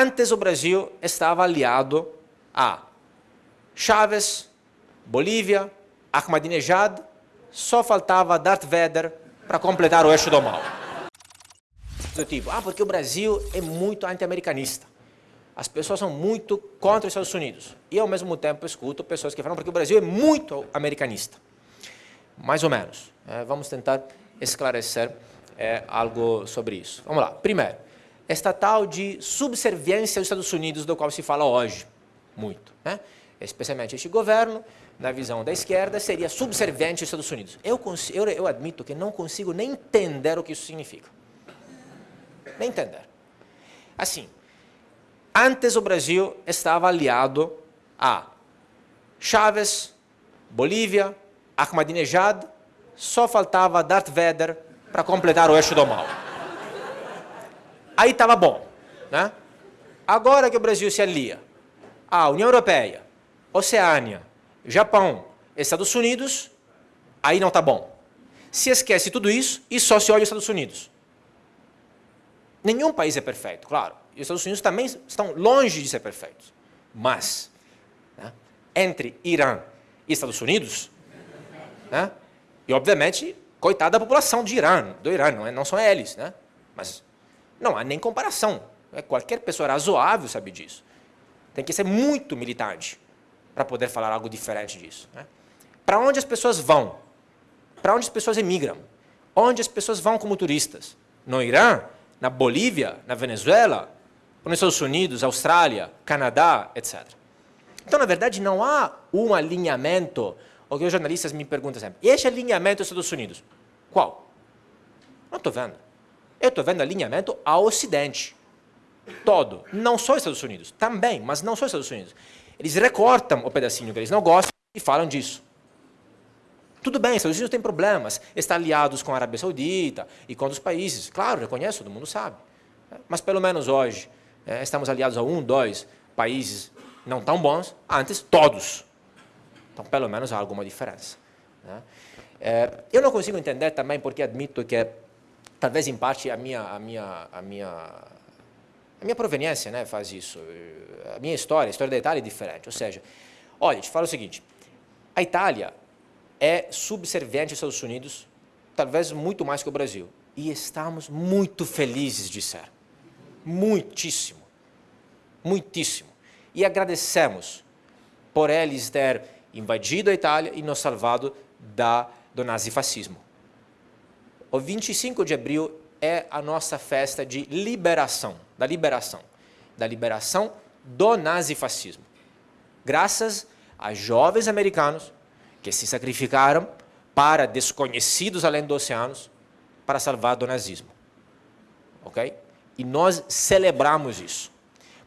Antes o Brasil estava aliado a Chávez, Bolívia, Ahmadinejad, só faltava Darth Vader para completar o eixo do mal. Do tipo, ah, porque o Brasil é muito anti-americanista. As pessoas são muito contra os Estados Unidos. E, ao mesmo tempo, escuto pessoas que falam porque o Brasil é muito americanista. Mais ou menos. É, vamos tentar esclarecer é, algo sobre isso. Vamos lá. Primeiro, esta tal de subserviência aos Estados Unidos, do qual se fala hoje muito. Né? Especialmente este governo, na visão da esquerda, seria subserviente aos Estados Unidos. Eu, eu, eu admito que não consigo nem entender o que isso significa. Nem entender. Assim, antes o Brasil estava aliado a Chávez, Bolívia, Ahmadinejad, só faltava Darth Vader para completar o eixo do mal. Aí estava bom. Né? Agora que o Brasil se alia à União Europeia, Oceânia, Japão, Estados Unidos, aí não está bom. Se esquece tudo isso e só se olha os Estados Unidos. Nenhum país é perfeito, claro. E os Estados Unidos também estão longe de ser perfeitos. Mas, né, entre Irã e Estados Unidos, né, e obviamente, coitada da população de Irã, do Irã, não, é, não são eles, né, mas não há nem comparação. É, qualquer pessoa razoável sabe disso. Tem que ser muito militante para poder falar algo diferente disso. Né? Para onde as pessoas vão? Para onde as pessoas emigram? Onde as pessoas vão como turistas? No Irã, na Bolívia, na Venezuela, nos Estados Unidos, Austrália, Canadá, etc. Então, na verdade, não há um alinhamento, o que os jornalistas me perguntam sempre, e esse alinhamento dos Estados Unidos? Qual? Não estou vendo. Eu estou vendo alinhamento ao Ocidente. Todo. Não só os Estados Unidos. Também, mas não só os Estados Unidos. Eles recortam o pedacinho que eles não gostam e falam disso. Tudo bem, os Estados Unidos têm problemas, estão aliados com a Arábia Saudita e com outros países. Claro, reconheço, todo mundo sabe. Mas pelo menos hoje, é, estamos aliados a um, dois países não tão bons, antes todos. Então, pelo menos há alguma diferença. Né? É, eu não consigo entender também, porque admito que talvez em parte a minha, a minha, a minha, a minha proveniência né, faz isso a minha história, a história da Itália é diferente. Ou seja, olha, te falo o seguinte, a Itália é subserviente aos Estados Unidos, talvez muito mais que o Brasil. E estamos muito felizes de ser. Muitíssimo. Muitíssimo. E agradecemos por eles ter invadido a Itália e nos salvado da, do nazifascismo. O 25 de abril é a nossa festa de liberação, da liberação. Da liberação do nazifascismo, graças a jovens americanos que se sacrificaram para desconhecidos além dos oceanos para salvar do nazismo. Ok? E nós celebramos isso.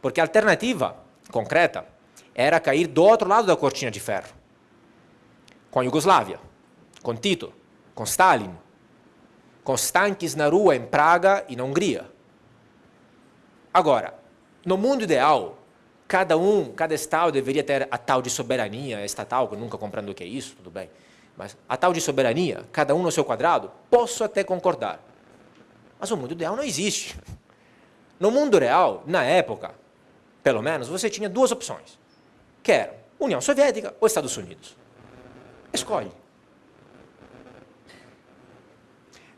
Porque a alternativa concreta era cair do outro lado da cortina de ferro. Com a Iugoslávia, com Tito, com Stalin, tanques na rua em Praga e na Hungria. Agora, no mundo ideal, cada um, cada estado deveria ter a tal de soberania estatal, que nunca compreendo o que é isso, tudo bem. Mas a tal de soberania, cada um no seu quadrado, posso até concordar. Mas o mundo ideal não existe. No mundo real, na época, pelo menos, você tinha duas opções. Que eram União Soviética ou Estados Unidos. Escolhe.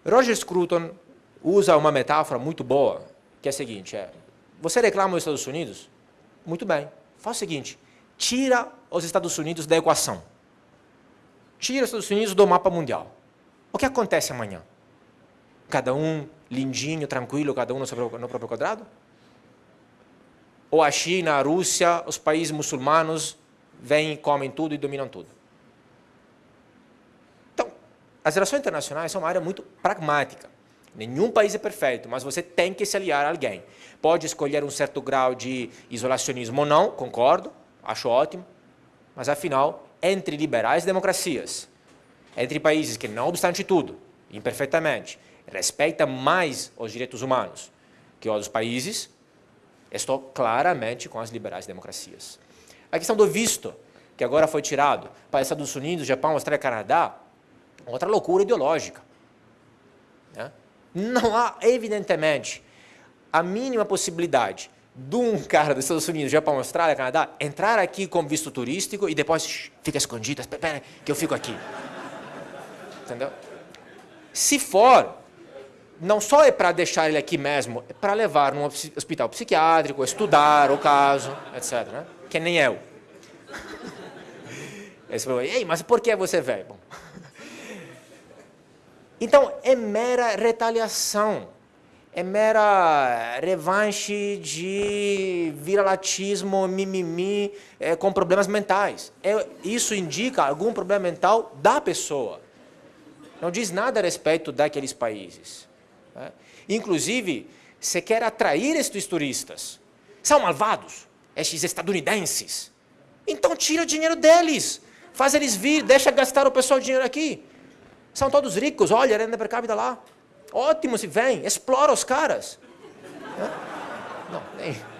Roger Scruton usa uma metáfora muito boa, que é a seguinte, é, você reclama os Estados Unidos? Muito bem. Faz o seguinte, tira os Estados Unidos da equação. Tira os Estados Unidos do mapa mundial. O que acontece amanhã? Cada um lindinho, tranquilo, cada um no, seu, no próprio quadrado? Ou a China, a Rússia, os países muçulmanos vêm, comem tudo e dominam tudo? As relações internacionais são uma área muito pragmática. Nenhum país é perfeito, mas você tem que se aliar a alguém. Pode escolher um certo grau de isolacionismo ou não, concordo, acho ótimo, mas afinal, entre liberais e democracias, entre países que, não obstante tudo, imperfeitamente, respeitam mais os direitos humanos que outros países, estou claramente com as liberais democracias. A questão do visto, que agora foi tirado para Estados Unidos, Japão, Austrália e Canadá, outra loucura ideológica. Né? não há, evidentemente, a mínima possibilidade de um cara dos Estados Unidos, Japão, Austrália, Canadá, entrar aqui com visto turístico e depois fica escondido, espera que eu fico aqui. Entendeu? Se for, não só é para deixar ele aqui mesmo, é para levar num hospital psiquiátrico, estudar o caso, etc. Né? Que nem eu. Esse falou, ei, mas por que você veio? Bom. Então, é mera retaliação é mera revanche de viralatismo, mimimi, é, com problemas mentais. É, isso indica algum problema mental da pessoa. Não diz nada a respeito daqueles países. Né? Inclusive, você quer atrair estes turistas. São malvados, estes estadunidenses. Então tira o dinheiro deles. Faz eles vir, deixa gastar o pessoal dinheiro aqui. São todos ricos, olha renda per capita lá. Ótimo se vem, explora os caras. Não, nem.